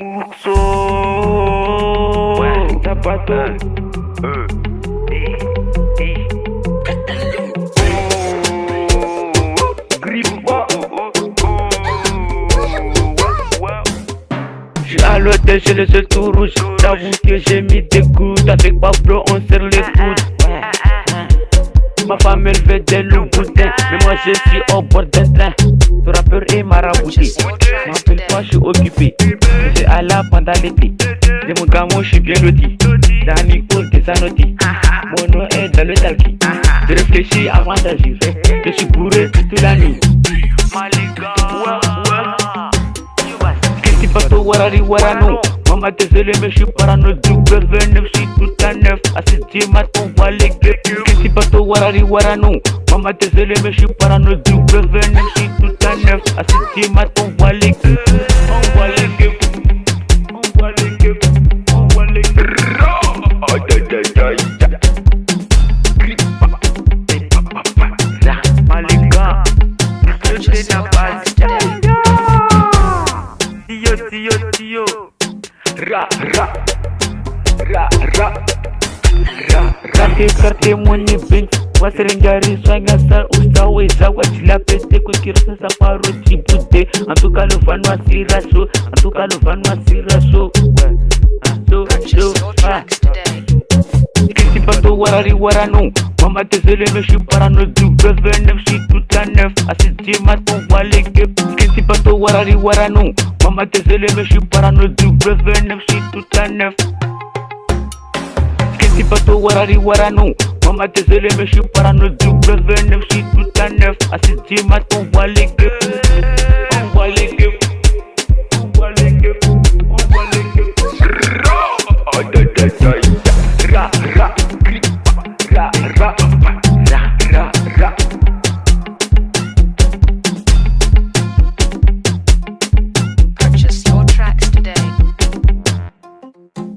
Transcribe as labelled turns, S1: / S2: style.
S1: Moukso Ouais, t'as pas tôt. Euh. J'suis à l'hôtel chez le seul tout rouge. J'avoue que j'ai mis des coups. Avec Pablo on serre les coudes. Ma femme elle fait des loups boudins Mais moi je suis au bord d'un train Ce rappeur est marabouté M'appelle pas j'suis occupé. C'est à la pendant l'été. De mon gamin j'suis bien loti Dans Nico des Sanotti Mon nom est dans le talki Je réfléchis avant d'agir. Je suis bourré toute la nuit. Qu'est-ce bateau warari warano? Maman désolé mais j'suis parano. W9 j'suis tout à neuf. À ce dimat on voit les gueux Qu'est-ce bateau warari warano? Maman désolé mais j'suis parano. W9 j'suis tout à neuf chef Assis ma ton walik Ton walik Ton la Ra, ra Ra, ra Ra, ra waserengariswa ngasar usaweza wachilapete kwekirisa safaro chibude antukalofanwa siraso antukalofanwa siraso ah. isipato warari warano mamatezele meshiparano duvevenefshitutanef asidzimato waleke. Isipato warari warano mamatezele meshiparano duvevenefshitutanef isipato warari warano Mama désolé mais je suis pas dans le W9, je suis tout à neuf. À 7 du mat, on voit les gueux. On voit les gueux. On voit les gueux. On voit les gueux. Ra, ra, ra,